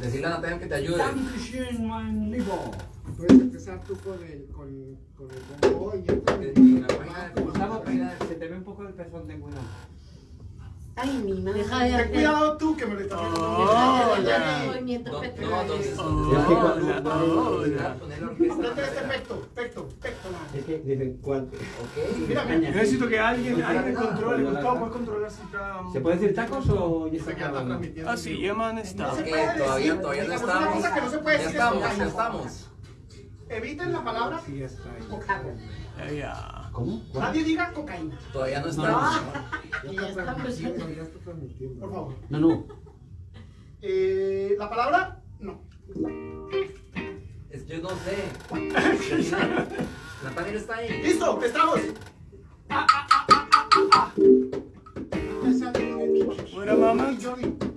Decirle a Natalia que te ayude. Puedes empezar tú con el, con, con el bombo y yo de mira, se te ve un poco el pezón, ten cuidado. Ay, mi madre. Deja de Ten hacer. cuidado tú que me lo estás haciendo. De movimientos No, no. Es que dicen. Mira, Caña. mira. Yo necesito que alguien, alguien controle. Gustavo, ¿puedes controlar si está...? ¿Se puede decir tacos o ya está. Ah, sí, Yeman está. No Ok, todavía, todavía no digamos, una estamos. cosa que no se puede Ya decir es estamos, ya estamos. Eviten la palabra Sí, ya está ahí. ¿Cómo? Nadie diga cocaína, Todavía no No, estamos. Ya está transmitiendo, empezando. ya está transmitiendo. Por favor. No, no. Eh, la palabra, no. Es- Yo no sé. Natalia no está ahí. ¡Listo! ¡Estamos! Buena mamá. Dice,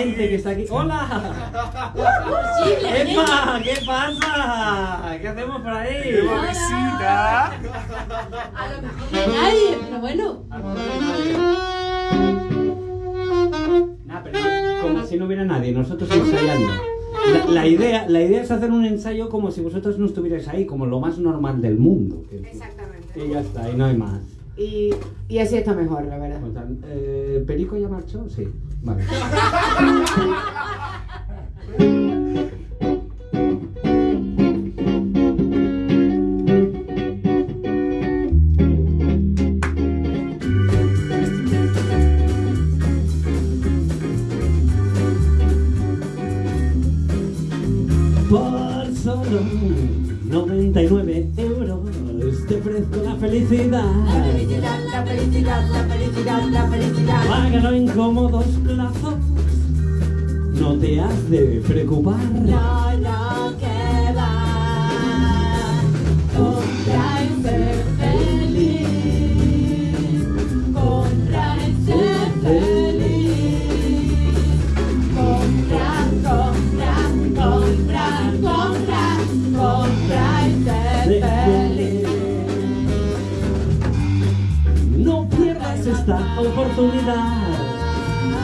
gente que está aquí. ¡Hola! ¡Epa! ¿Qué pasa? ¿Qué hacemos por ahí? Visita. A lo mejor no hay nadie, pero bueno. Nah, pero no- como si no hubiera nadie, nosotros ensayando. La, la idea, la idea es hacer un ensayo como si vosotros no estuvierais ahí, como lo más normal del mundo. Exactamente. Y ya está, y no hay más. Y, y así está mejor, la verdad. Pues, eh, ¿Perico ya marchó? Sí. Vale. Por solo 99 euros te ofrezco la felicidad. La felicidad, la felicidad, la felicidad. Págalo en cómodos plazos. No te has de preocupar. No,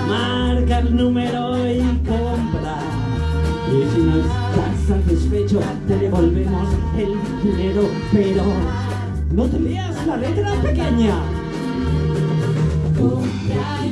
Marca el número y compra. Y si no estás satisfecho, te devolvemos el dinero. Pero no te leas la letra pequeña. Compra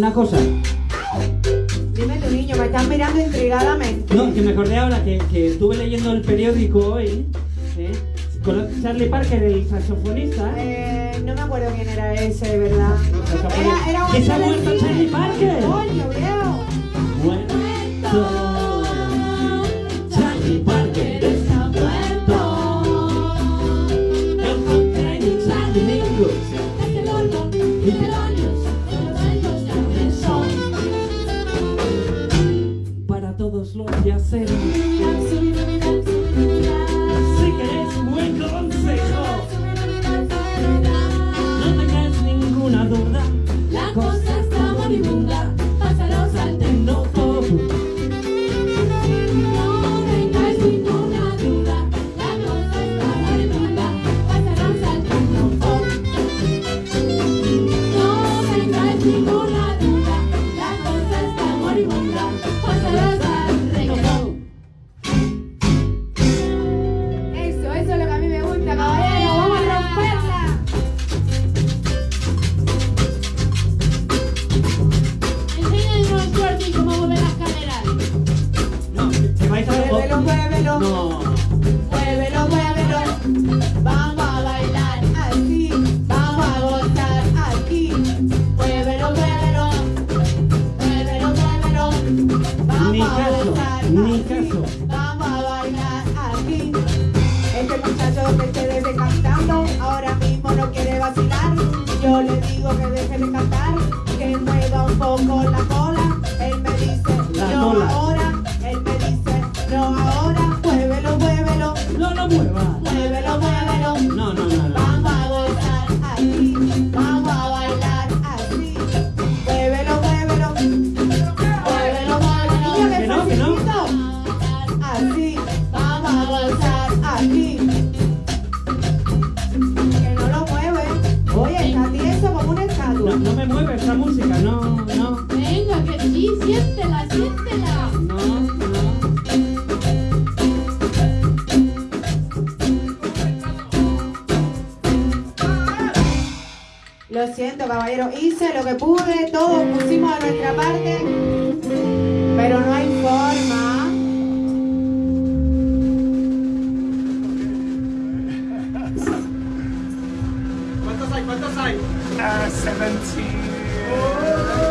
una cosa. dime tu niño, me estás mirando intrigadamente. No, que me acordé ahora que, que estuve leyendo el periódico hoy. ¿eh? Charlie Parker, el saxofonista. Eh, no me acuerdo quién era ese, de ¿verdad? Era, era ¿Qué se ha muerto Charlie Parker? ¡Coño! Bueno. side, by the. Uh, 17. Oh.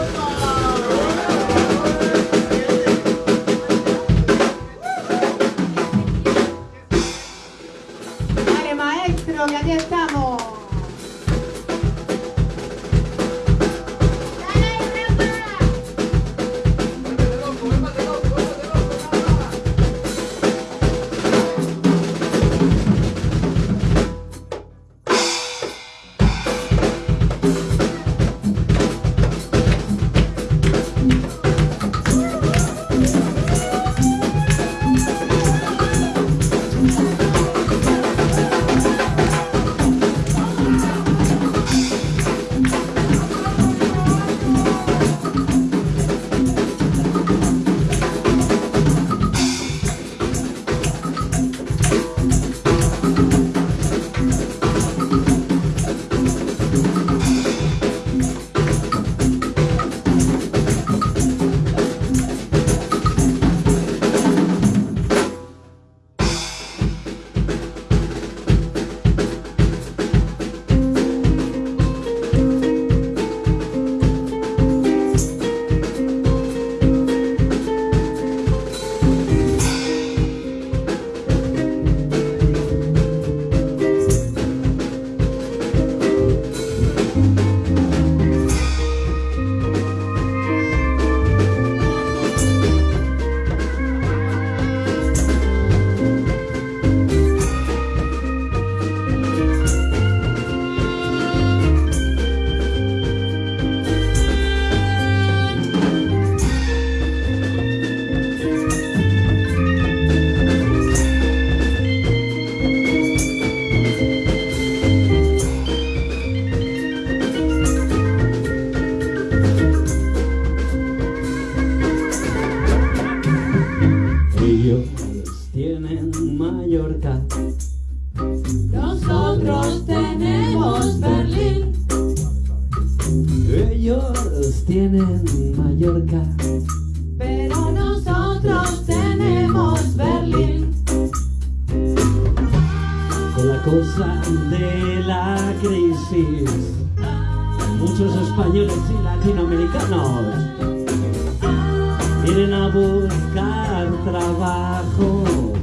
Vienen a buscar trabajo.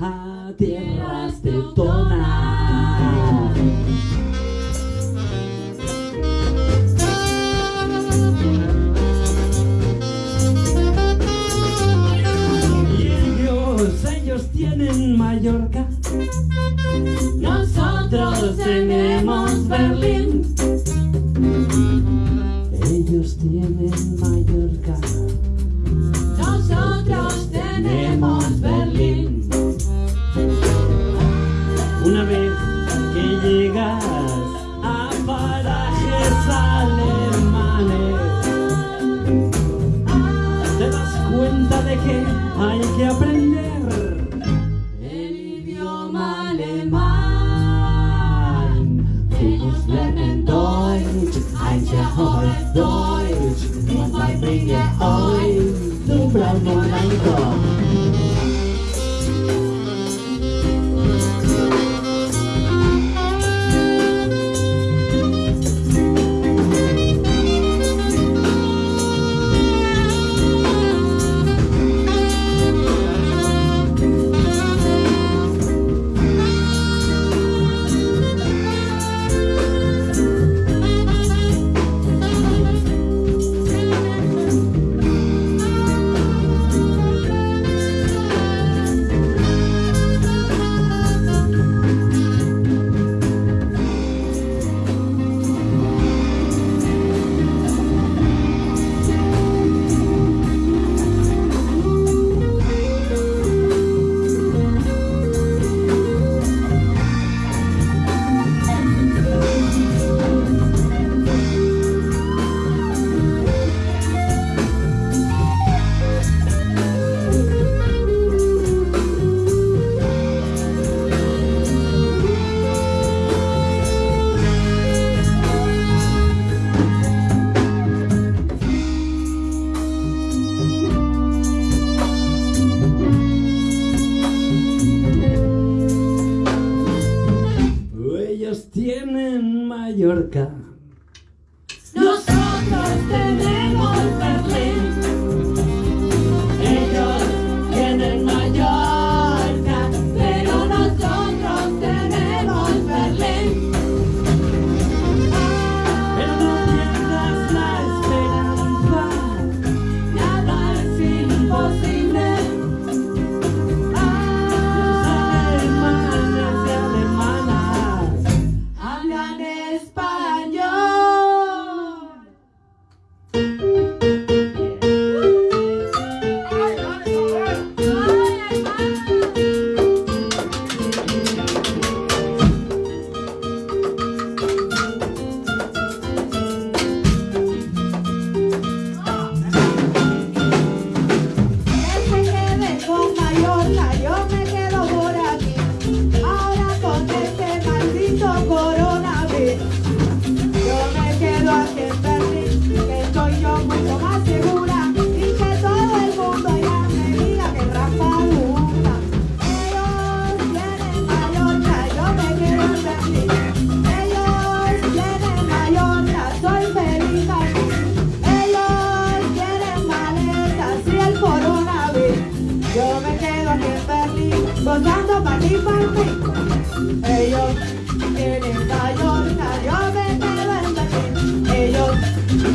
A tierras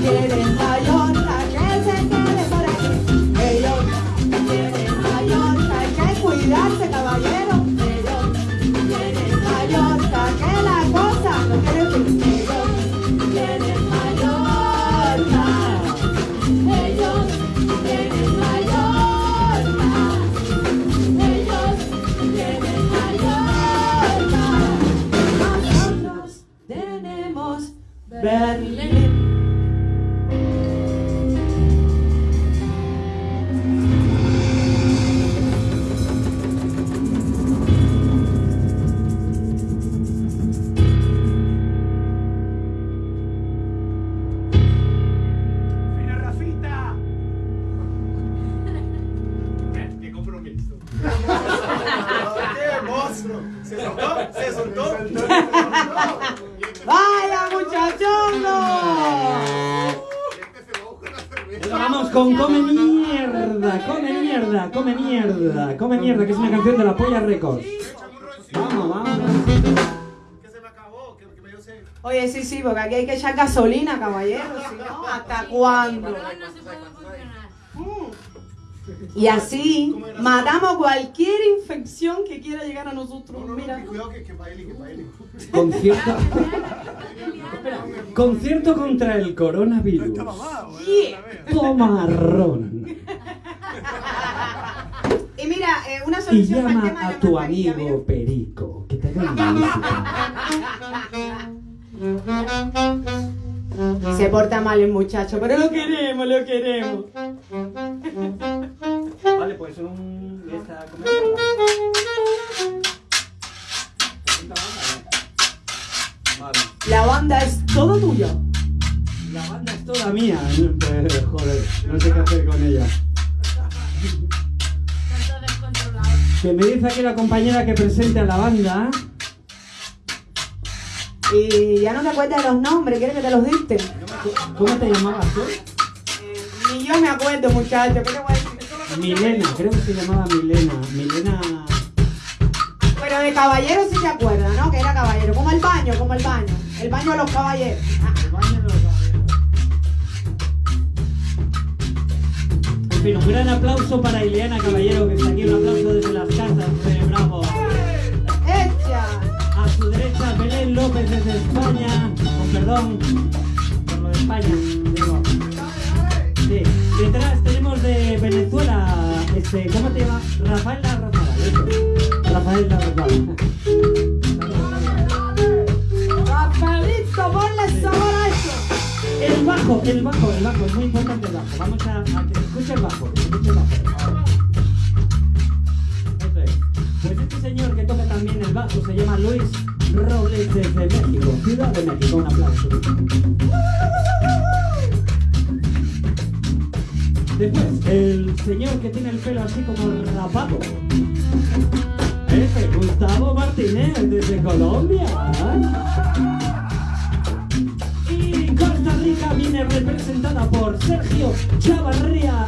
Yeah. Gasolina, caballero, si no, ¿hasta cuándo? No, no se puede funcionar. Mm. Y así matamos cualquier infección que quiera llegar a nosotros. No, no, no, Mira. que cuidado que, que baile, que baile. Concierto. Concierto contra el coronavirus. Yeah. Toma ron. Y mira, eh, una Y solución para el llama tema a tu amigo Perico, que te venga a visitar. Se porta mal el muchacho, pero lo queremos, lo queremos. Vale, pues un. Esta. Vale. La banda es todo tuya. La banda es toda mía. Joder, no sé qué hacer con ella. Está todo descontrolado. Que me dice aquí la compañera que presente a la banda. Y ya no te acuerdas de los nombres, ¿quieres que te los diste? ¿Cómo te llamabas tú? Ni yo me acuerdo, muchacho, ¿qué te voy a decir? Milena, creo que se llamaba Milena. Milena. Pero de caballero sí se acuerda, ¿no? Que era caballero, como el baño, como el baño. El baño de los caballeros. Ah, El baño de los caballeros. En fin, un gran aplauso para Ileana Caballero, que está aquí. Un aplauso desde las casas de Bravo. López desde España. Con perdón por lo de España. Digo. Sí. Detrás tenemos de Venezuela. Este, ¿Cómo te llamas? Rafael La Rosada. eso. Rafael La Rosada. Rafaelito, ponle sabor a eso. El bajo, el bajo, el bajo, es muy importante el bajo. Vamos a, a que se escuche el bajo, que se escuche el bajo. Eso es. Pues este señor que toca también el bajo se llama Luis Robles desde México, Ciudad de México. Un aplauso. Después, el señor que tiene el pelo así como rapado. Ese, Gustavo Martínez desde Colombia. Y Costa Rica viene representada por Sergio Chavarría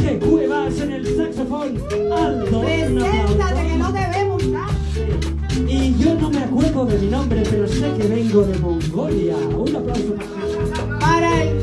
Jorge Cuevas en el saxofón. Aldo. Preséntate que no te vemos. Y yo no me acuerdo de mi nombre, pero sé que vengo de Mongolia. Un aplauso para Para el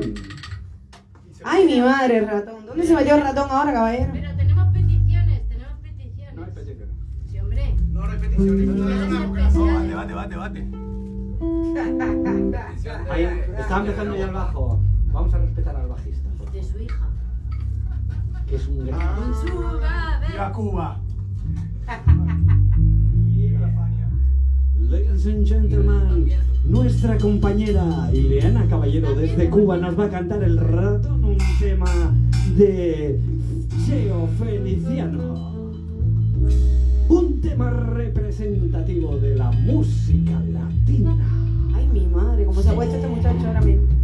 ratón. Ay, mi madre, el ratón. ¿Dónde se metió el ratón ahora, caballero? Pero tenemos peticiones, tenemos peticiones. No hay peticiones. Sí, hombre. No, no hay peticiones. No, debate, debate, debate. Ahí está empezando ya el bajo. Vamos a respetar al bajista, De su hija. que es un gran. Con su gabe. Viva Cuba. Ladies and gentlemen, nuestra compañera Ileana Caballero desde Cuba nos va a cantar el ratón, un tema de Cheo Feliciano. Un tema representativo de la música latina. Ay, mi madre, cómo se ha puesto este muchacho ahora mismo.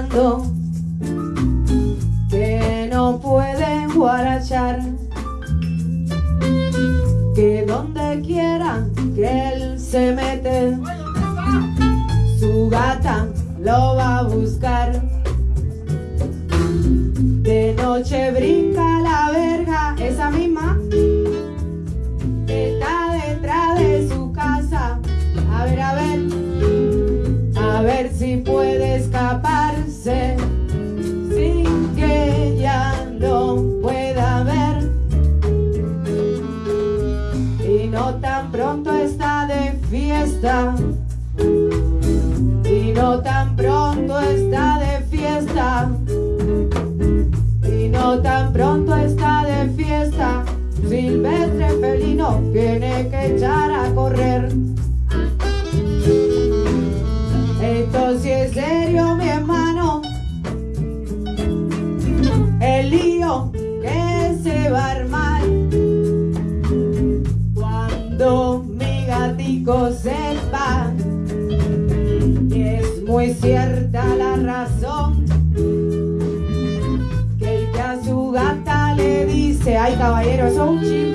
Está tiene que echar a correr. Esto sí es serio, mi hermano. El lío que se va a armar cuando mi gatico sepa. Y es muy cierta la razón que el que a su gata le dice, ay caballero, eso es un chisme.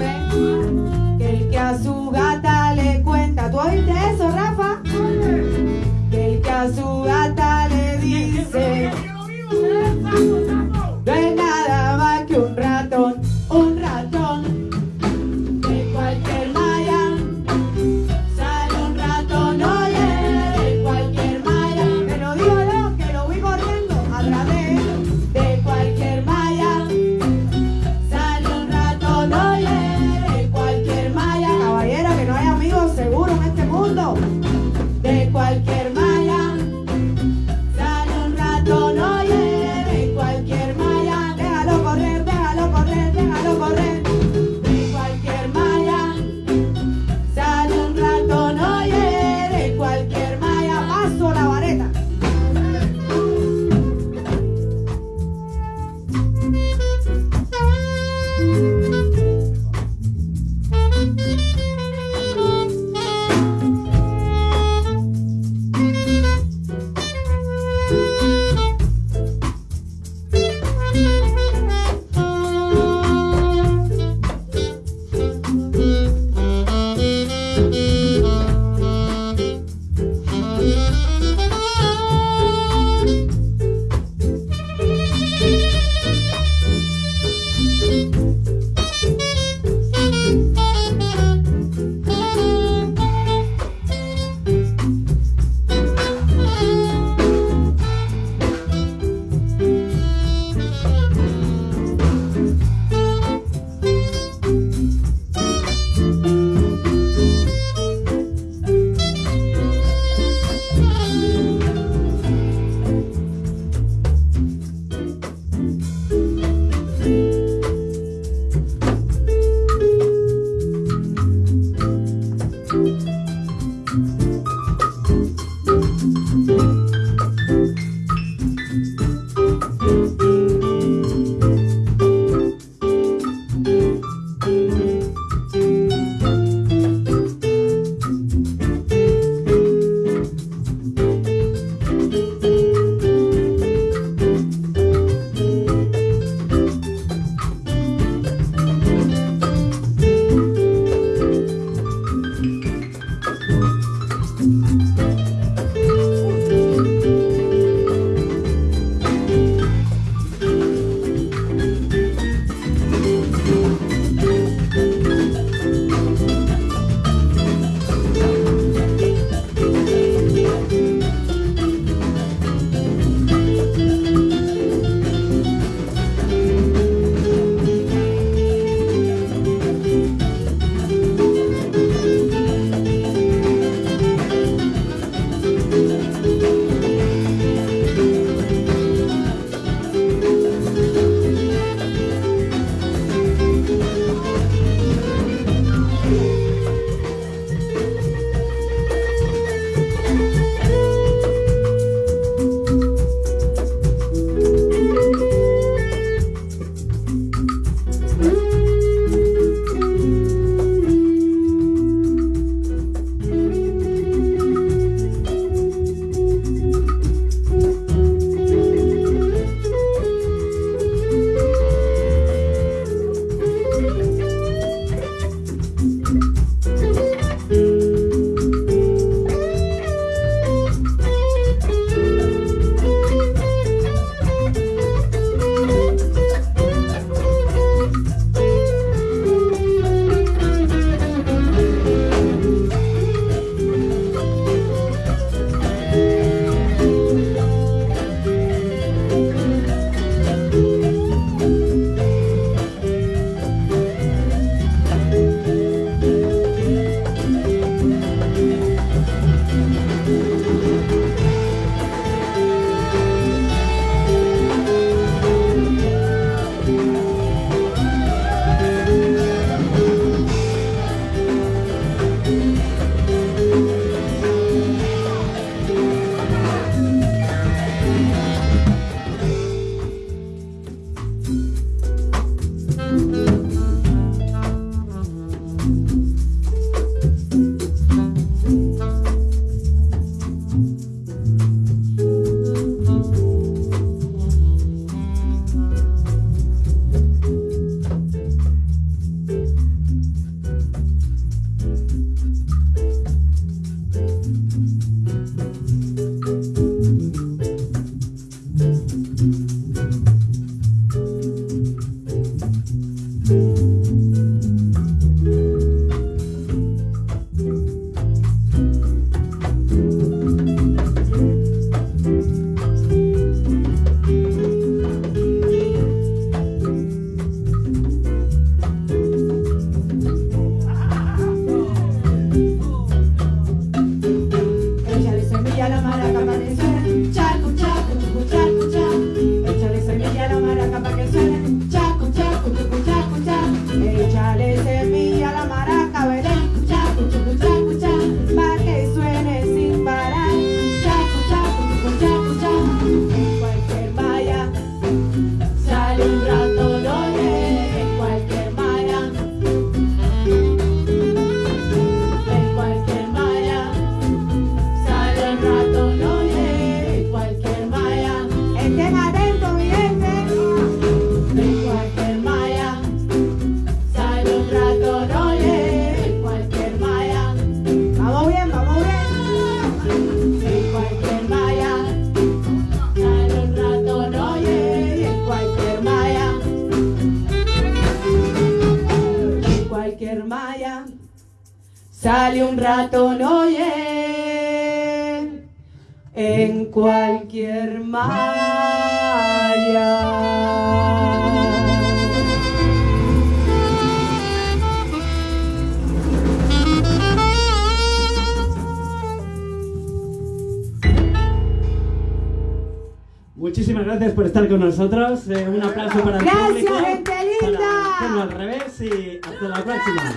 Nosotros. Eh, un aplauso para el Gracias, público. gente linda. Para al revés y hasta la próxima.